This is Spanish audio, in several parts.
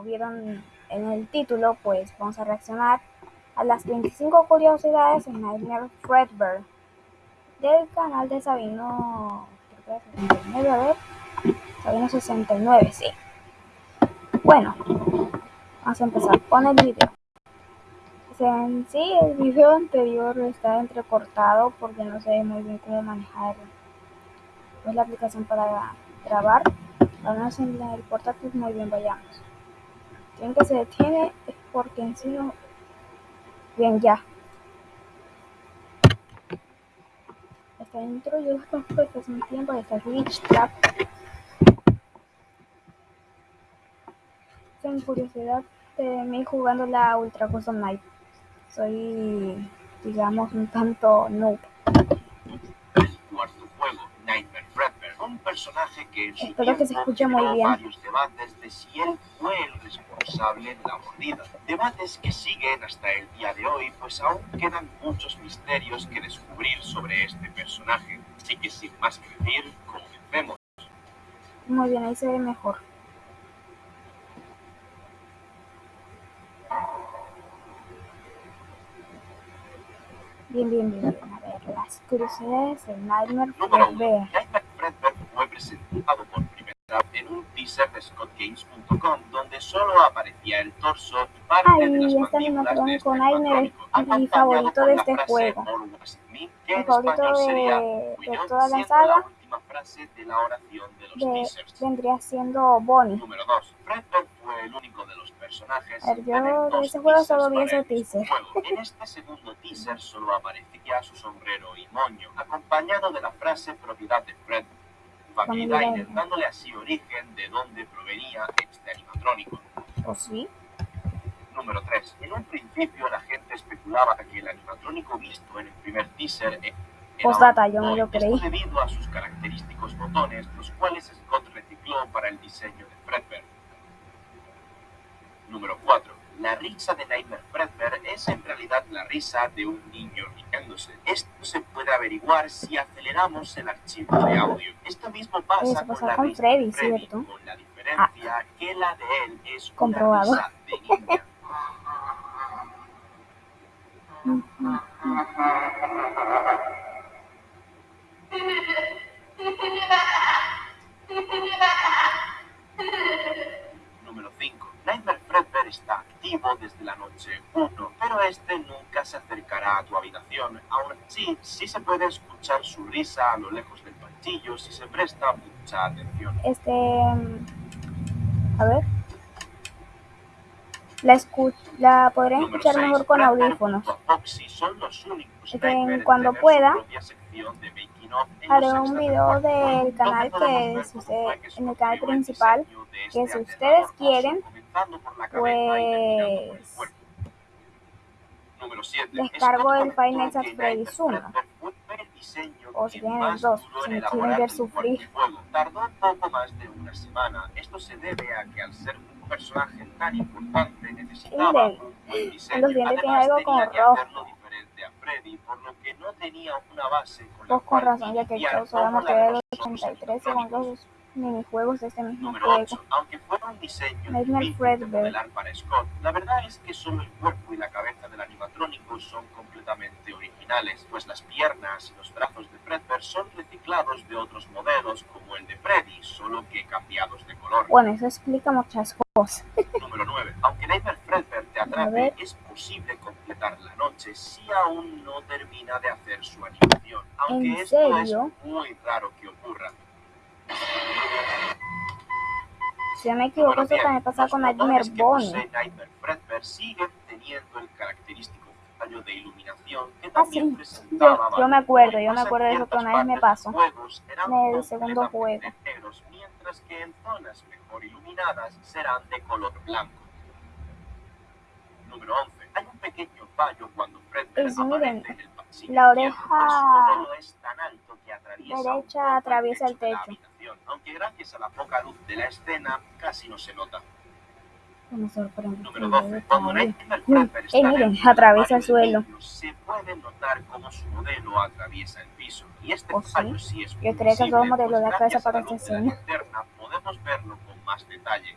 vieron en el título, pues vamos a reaccionar a las 25 curiosidades de Nightmare Fredbear del canal de Sabino, creo que 69, a ver, Sabino 69, sí. Bueno, vamos a empezar con el video. En sí, el video anterior está entrecortado porque no sé muy bien cómo manejar pues, la aplicación para grabar. Al menos en el portátil muy bien, vayamos ven que se detiene es porque en sí no... Bien, ya. Está dentro, yo lo conozco desde hace un tiempo, está Glitch Trap. Tengo curiosidad de mí jugando la Ultra Custom Night. Soy, digamos, un tanto noob. Personaje que en su Espero que se escuche muy bien. varios debates de si él fue el responsable de la mordida. Debates que siguen hasta el día de hoy, pues aún quedan muchos misterios que descubrir sobre este personaje. Así que sin más que decir, comencemos. Muy bien, ahí se ve mejor. Bien, bien, bien. A ver, las curiosidades del Nightmare Fredbear. Nightmare Fredbear fue presentado por primera vez en un teaser de ScottGames.com donde solo aparecía el torso y parte Ay, de las este mandíbulas de este con Nightmare es mi favorito de este juego. Mi favorito de, de toda la saga la frase de la oración de los de, teasers. vendría siendo Bonnie. Número 2. Fredbear fue el único de los personajes A ver, yo de ese juego solo vi ese el teaser. juego. En este segundo teaser solo aparecía su sombrero y moño, acompañado de la frase propiedad de Fred. Diner. dándole así origen de dónde provenía este animatrónico. ¿O sí? Número 3. En un principio la gente especulaba que el animatrónico visto en el primer teaser e- era Postdata, yo me lo creí. debido a sus característicos botones, los cuales Scott recicló para el diseño de Fredbear. Número 4. La risa de Nightmare Fredbear es en realidad la risa de un niño riéndose. Esto se puede averiguar si aceleramos el archivo de audio. Esto mismo pasa, con la con risa Freddy, de Freddy, ¿cierto? con la diferencia que la de él es una Comprobado. risa de niña. Número 5. Nightmare Fredbear está activo desde la noche 1, pero este nunca se acercará a tu habitación. Aún así, sí se puede escuchar su risa a lo lejos del pasillo si se presta mucha atención. Este. mm, A ver. La, escu la podré Número escuchar seis. mejor con audífonos. Foxy son los únicos Es que Nightmare en cuando pueda, Haré un video del canal que usted- fue en el canal el principal, que este si ustedes quieren, comenzando por la cabeza y terminando por el Pues cuerpo. Número 7. descargo el Five Nights at Freddy's 1. O si tienen el 2, si me quieren ver sufrir. Tardó poco más de una semana. Esto se debe a que al ser un personaje tan importante necesitaba Miren, un buen diseño. los dientes tienen algo como rojo. hacerlo diferente a Freddy, por lo que no tenía una base con la Pues con razón, ya que yo solamente veo los los otros 83 segundos. Minijuegos de este mismo Número juego. 8. Aunque fuera un diseño de modelar para Scott, la verdad es que solo el cuerpo y la cabeza del animatrónico son completamente originales, pues las piernas y los brazos de Fredbear son reciclados de otros modelos como el de Freddy, solo que cambiados de color. Bueno, eso explica muchas cosas. Número 9. Aunque Nightmare Fredbear te atrape, es posible completar la noche si aún no termina de hacer su animación, aunque ¿En esto serio? es muy raro que ocurra. Si no me equivoco, eso también pasa con Nightmare Bonnie. posee Nightmare Fredbear siguen teniendo el característico fallo de iluminación que Ah, sí. Yo- yo me acuerdo, yo me acuerdo de eso que una vez me pasó. En el segundo juego. negros, mientras que en zonas mejor iluminadas serán de color blanco. Número 11. Hay un pequeño fallo cuando Fredbear Pues miren, en el pasillo la oreja derecha atraviesa el techo. Habitación, aunque gracias a la poca luz de la escena casi no se nota. Número 12. Cuando Nightmare Mm, Fredbear está eh, miren, del atraviesa el suelo. Se puede notar cómo su modelo atraviesa el piso. Y este ¿Oh, sí? fallo sí es Yo creía que pues de cabeza gracias a para la esta la escena. linterna podemos verlo con más detalle.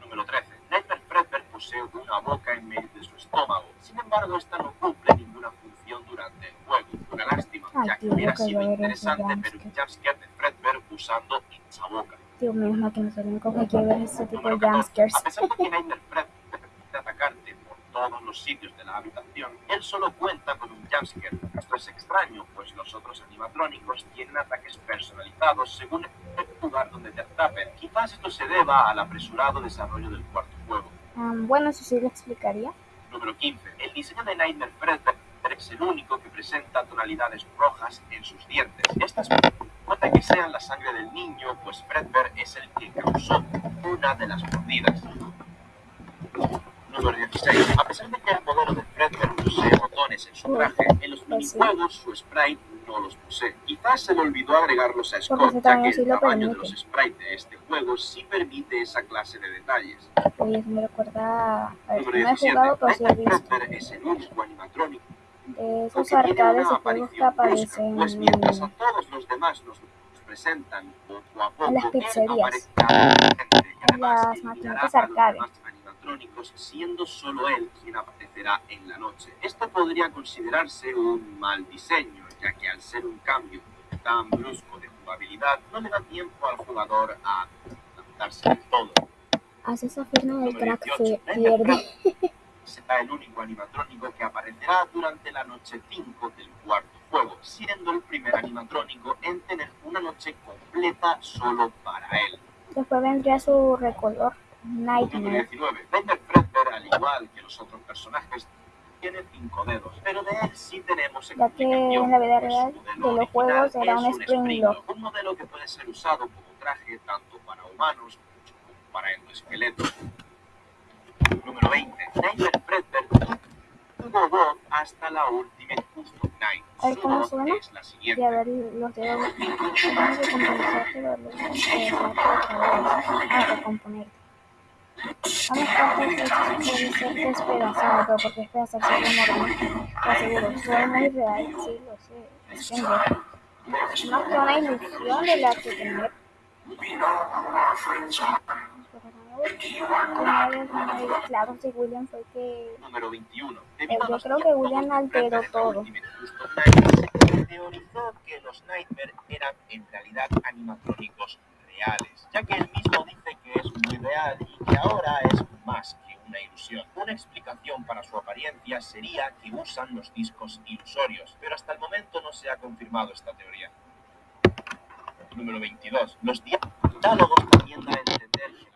Número 13. Nightmare Fredbear posee una boca en medio de su estómago. Sin embargo, esta no cumple ninguna función durante el juego. Una lástima, Ay, ya que tío, hubiera sido interesante ver jumpscare. de Fredbear usando esa boca. Dios mío, no que no soy el único que quiere ver ese tipo de Número 14. jumpscares. A pesar de que Nightmare Fred puede atacarte por todos los sitios de la habitación, él solo cuenta con un jumpscare. Esto es extraño, pues los otros animatrónicos tienen ataques personalizados según el lugar donde te atrapen. Quizás esto se deba al apresurado desarrollo del cuarto juego. Um, bueno, eso sí lo explicaría. Número 15. El diseño de Nightmare Fredbear es el único que presenta tonalidades rojas en sus dientes. Estas puede que sean la sangre del niño, pues Fredbear es el que causó una de las mordidas. Número 16. A pesar de que el modelo de Fredbear posee botones en su traje, en los Pues minijuegos su sprite no los posee. Quizás se le olvidó agregarlos a Scott, ya que el tamaño de los sprites de este juego sí permite esa clase de detalles. Oye, me recuerda. A ver, Número no he 17. jugado, pero sí he Nightmare visto. Fredbear es el único animatrónico De esos tiene arcades juegos que aparecen pues mientras a en. todos los demás nos presentan poco a poco, En las pizzerías. además las maquinitas arcade. siendo solo él quien aparecerá en la noche. Esto podría considerarse un mal diseño, ya que al ser un cambio tan brusco de jugabilidad, no le da tiempo al jugador a adaptarse del todo. Hace esa firma del crack 18. que pierde. Será el único animatrónico que aparecerá durante la noche 5 del cuarto juego, siendo el primer animatrónico en tener una noche completa solo para él. Después vendría su recolor, Nightmare. 19. Nightmare Fredbear, al igual que los otros personajes, tiene cinco dedos, pero de él sí tenemos Ya que en la vida real de los juegos era un Springlock. un modelo que puede ser usado como traje tanto para humanos como para endoesqueletos. Número 20. Nightmare Fredbear tuvo voz hasta la Ultimate Custom Night. A ver, Su ¿cómo voz suena? es la Y a siguiente. ver los dedos. Componerte los dedos. eh, Ah, recomponerte. Vamos a hacer puede ser despedazado, pero porque es enorme. Te aseguro, soy muy real, sí lo sé. Entiendo. No que una ilusión de la que tener. Claro, si William fue que Número 21. Eh, yo creo que William alteró todo. Teorizó que los Nightmare eran en realidad animatrónicos reales, ya que él mismo dice que es muy real y que ahora es más que una ilusión. Una explicación para su apariencia sería que usan los discos ilusorios, pero hasta el momento no se ha confirmado esta teoría. Número 22. Los diálogos también dan a entender que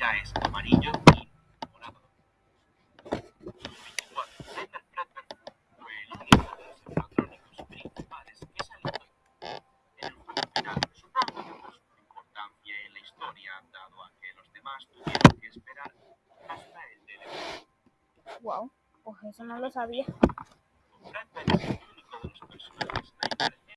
ya es amarillo y morado. 24. Nightmare Fredbear fue el único final. Importancia la historia, dado a que los demás que esperar hasta el. Wow, pues eso no lo sabía.